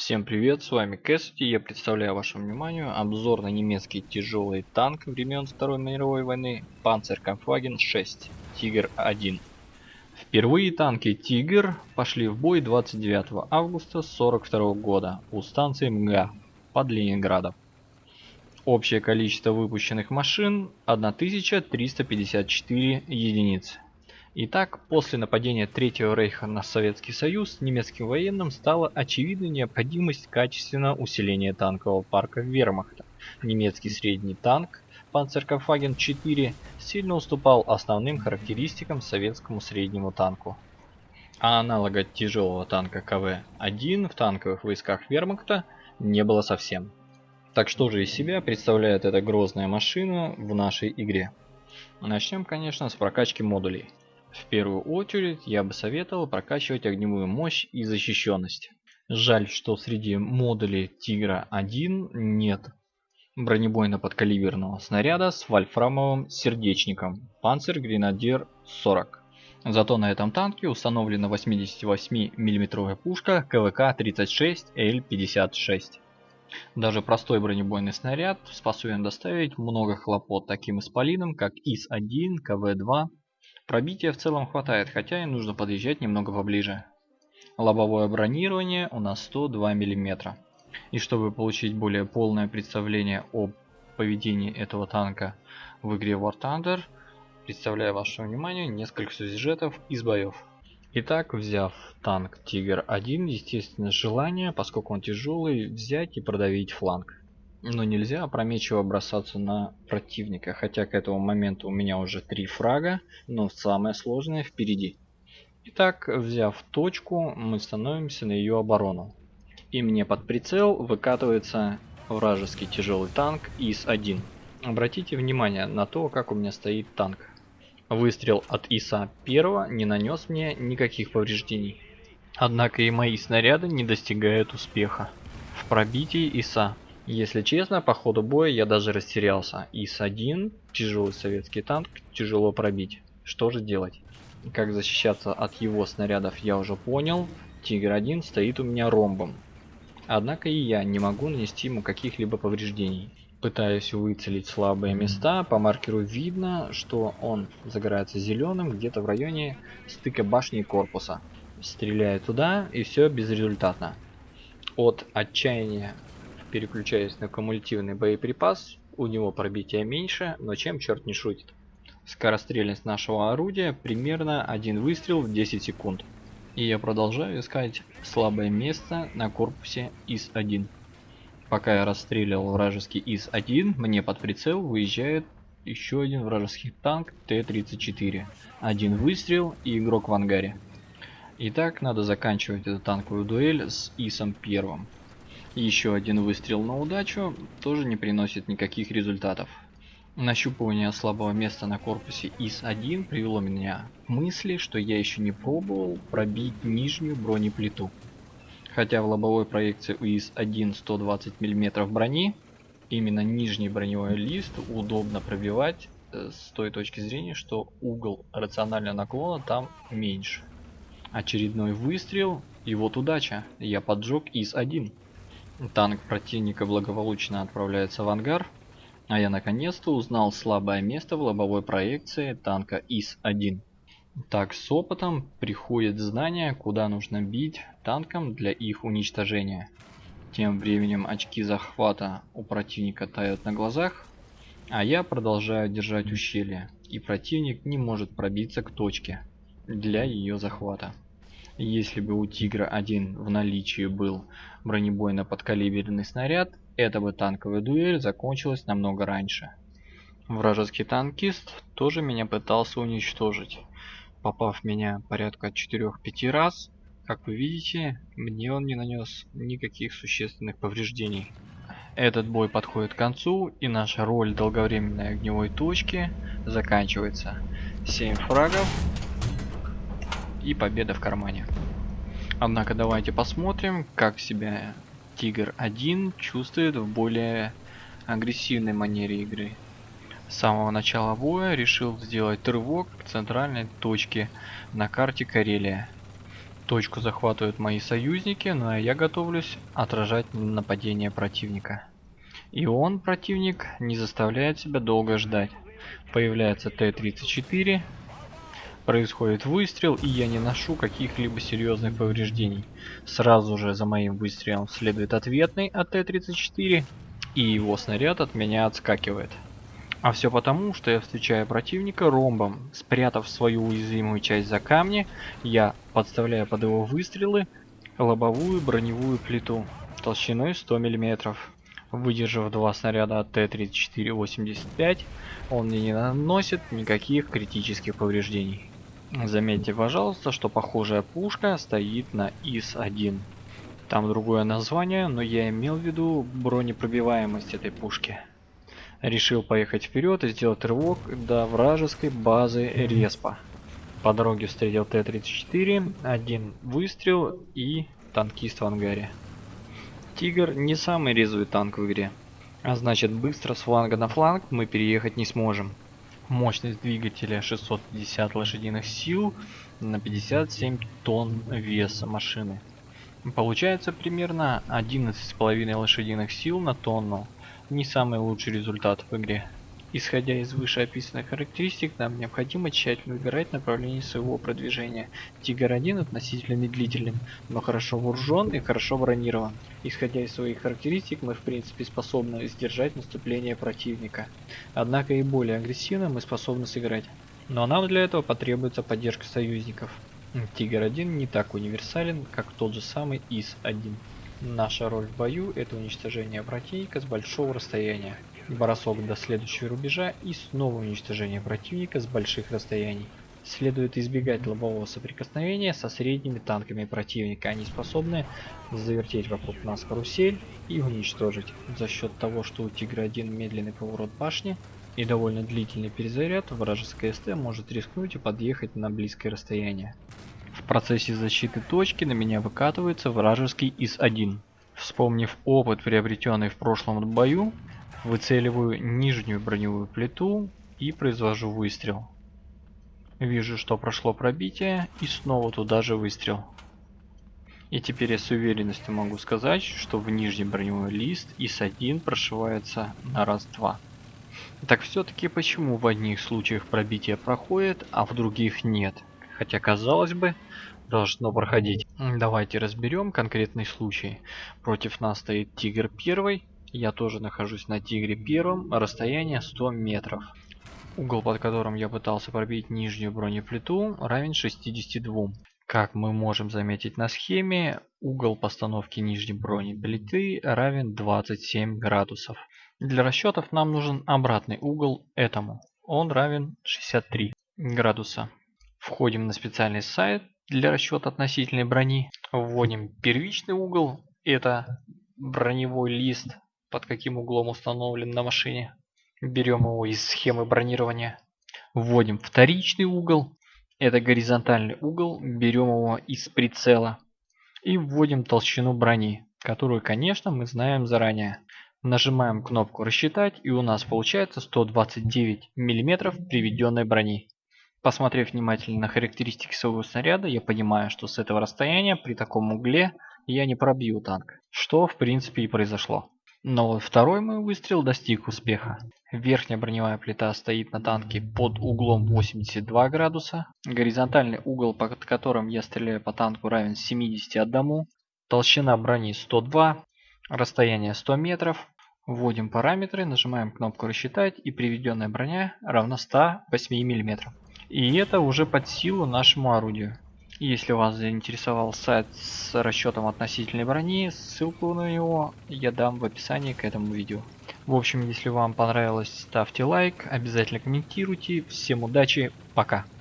Всем привет, с вами Кэссити, я представляю вашему вниманию обзор на немецкий тяжелый танк времен Второй мировой войны Panzerkampfwagen 6 Тигр-1. Впервые танки Тигр пошли в бой 29 августа 1942 года у станции МГА под Ленинградом. Общее количество выпущенных машин 1354 единицы. Итак, после нападения Третьего Рейха на Советский Союз, немецким военным стала очевидна необходимость качественного усиления танкового парка вермахта. Немецкий средний танк Panzerkampfwagen 4 сильно уступал основным характеристикам советскому среднему танку. А аналога тяжелого танка КВ-1 в танковых войсках вермахта не было совсем. Так что же из себя представляет эта грозная машина в нашей игре? Начнем, конечно, с прокачки модулей. В первую очередь я бы советовал прокачивать огневую мощь и защищенность. Жаль, что среди модулей Тигра 1 нет бронебойно-подкалиберного снаряда с вольфрамовым сердечником Panzer Grenadier 40. Зато на этом танке установлена 88 мм пушка КВК-36Л56. Даже простой бронебойный снаряд способен доставить много хлопот таким исполинам, как ИС-1, КВ-2 Пробития в целом хватает, хотя и нужно подъезжать немного поближе. Лобовое бронирование у нас 102 мм. И чтобы получить более полное представление о поведении этого танка в игре War Thunder, представляю вашему вниманию несколько сюжетов из боев. Итак, взяв танк Тигр 1, естественно желание, поскольку он тяжелый, взять и продавить фланг. Но нельзя опрометчиво бросаться на противника, хотя к этому моменту у меня уже три фрага, но самое сложное впереди. Итак, взяв точку, мы становимся на ее оборону. И мне под прицел выкатывается вражеский тяжелый танк ИС-1. Обратите внимание на то, как у меня стоит танк. Выстрел от ИСа-1 не нанес мне никаких повреждений. Однако и мои снаряды не достигают успеха. В пробитии ИСа если честно, по ходу боя я даже растерялся. ИС-1, тяжелый советский танк, тяжело пробить. Что же делать? Как защищаться от его снарядов я уже понял. Тигр-1 стоит у меня ромбом. Однако и я не могу нанести ему каких-либо повреждений. Пытаюсь выцелить слабые места, по маркеру видно, что он загорается зеленым где-то в районе стыка башни и корпуса. Стреляю туда и все безрезультатно. От отчаяния переключаясь на кумулятивный боеприпас, у него пробитие меньше, но чем черт не шутит. Скорострельность нашего орудия примерно один выстрел в 10 секунд. И я продолжаю искать слабое место на корпусе ИС-1. Пока я расстреливал вражеский ИС-1, мне под прицел выезжает еще один вражеский танк Т-34. Один выстрел и игрок в ангаре. Итак, надо заканчивать эту танковую дуэль с ИСом-1. Еще один выстрел на удачу тоже не приносит никаких результатов. Нащупывание слабого места на корпусе ИС-1 привело меня к мысли, что я еще не пробовал пробить нижнюю бронеплиту. Хотя в лобовой проекции у ИС-1 120 мм брони, именно нижний броневой лист удобно пробивать э, с той точки зрения, что угол рационального наклона там меньше. Очередной выстрел, и вот удача, я поджег ИС-1. Танк противника благополучно отправляется в ангар, а я наконец-то узнал слабое место в лобовой проекции танка ИС-1. Так с опытом приходит знание, куда нужно бить танкам для их уничтожения. Тем временем очки захвата у противника тают на глазах, а я продолжаю держать ущелье, и противник не может пробиться к точке для ее захвата. Если бы у Тигра 1 в наличии был бронебойно-подкалиберный снаряд, эта бы танковая дуэль закончилась намного раньше. Вражеский танкист тоже меня пытался уничтожить, попав меня порядка 4-5 раз. Как вы видите, мне он не нанес никаких существенных повреждений. Этот бой подходит к концу, и наша роль долговременной огневой точки заканчивается. 7 фрагов и победа в кармане. Однако давайте посмотрим, как себя Тигр 1 чувствует в более агрессивной манере игры. С самого начала боя решил сделать рывок к центральной точке на карте Карелия. Точку захватывают мои союзники, ну а я готовлюсь отражать нападение противника. И он, противник, не заставляет себя долго ждать. Появляется Т-34, происходит выстрел, и я не ношу каких-либо серьезных повреждений. Сразу же за моим выстрелом следует ответный от Т-34, и его снаряд от меня отскакивает. А все потому, что я встречаю противника ромбом. Спрятав свою уязвимую часть за камни, я подставляю под его выстрелы лобовую броневую плиту толщиной 100 мм. Выдержав два снаряда от Т-34-85, он мне не наносит никаких критических повреждений. Заметьте, пожалуйста, что похожая пушка стоит на ИС-1. Там другое название, но я имел в виду бронепробиваемость этой пушки. Решил поехать вперед и сделать рывок до вражеской базы Респа. По дороге встретил Т-34, один выстрел и танкист в ангаре. Тигр не самый резвый танк в игре, а значит быстро с фланга на фланг мы переехать не сможем. Мощность двигателя 650 лошадиных сил на 57 тонн веса машины. Получается примерно 11,5 лошадиных сил на тонну. Не самый лучший результат в игре. Исходя из вышеописанных характеристик, нам необходимо тщательно выбирать направление своего продвижения. Тигр-1 относительно медлителен, но хорошо вооружен и хорошо бронирован. Исходя из своих характеристик, мы в принципе способны сдержать наступление противника. Однако и более агрессивно мы способны сыграть. Но нам для этого потребуется поддержка союзников. Тигр-1 не так универсален, как тот же самый ИС-1. Наша роль в бою это уничтожение противника с большого расстояния бросок до следующего рубежа и снова уничтожение противника с больших расстояний. Следует избегать лобового соприкосновения со средними танками противника. Они способны завертеть вокруг нас карусель и уничтожить. За счет того, что у Тигра-1 медленный поворот башни и довольно длительный перезаряд, вражеская СТ может рискнуть и подъехать на близкое расстояние. В процессе защиты точки на меня выкатывается вражеский ИС-1. Вспомнив опыт, приобретенный в прошлом бою, Выцеливаю нижнюю броневую плиту и произвожу выстрел. Вижу, что прошло пробитие и снова туда же выстрел. И теперь я с уверенностью могу сказать, что в нижний броневой лист ИС-1 прошивается на раз-два. Так все-таки почему в одних случаях пробитие проходит, а в других нет? Хотя казалось бы, должно проходить. Давайте разберем конкретный случай. Против нас стоит Тигр 1, я тоже нахожусь на Тигре первом, расстояние 100 метров. Угол, под которым я пытался пробить нижнюю бронеплиту, равен 62. Как мы можем заметить на схеме, угол постановки нижней бронеплиты равен 27 градусов. Для расчетов нам нужен обратный угол этому. Он равен 63 градуса. Входим на специальный сайт для расчета относительной брони. Вводим первичный угол, это броневой лист под каким углом установлен на машине. Берем его из схемы бронирования. Вводим вторичный угол. Это горизонтальный угол. Берем его из прицела. И вводим толщину брони, которую, конечно, мы знаем заранее. Нажимаем кнопку «Рассчитать» и у нас получается 129 мм приведенной брони. Посмотрев внимательно на характеристики своего снаряда, я понимаю, что с этого расстояния при таком угле я не пробью танк. Что в принципе и произошло. Но второй мой выстрел достиг успеха. Верхняя броневая плита стоит на танке под углом 82 градуса. Горизонтальный угол, под которым я стреляю по танку, равен 71. Толщина брони 102. Расстояние 100 метров. Вводим параметры, нажимаем кнопку «Рассчитать» и приведенная броня равна 108 мм. И это уже под силу нашему орудию. Если вас заинтересовал сайт с расчетом относительной брони, ссылку на него я дам в описании к этому видео. В общем, если вам понравилось, ставьте лайк, обязательно комментируйте. Всем удачи, пока!